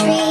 tree.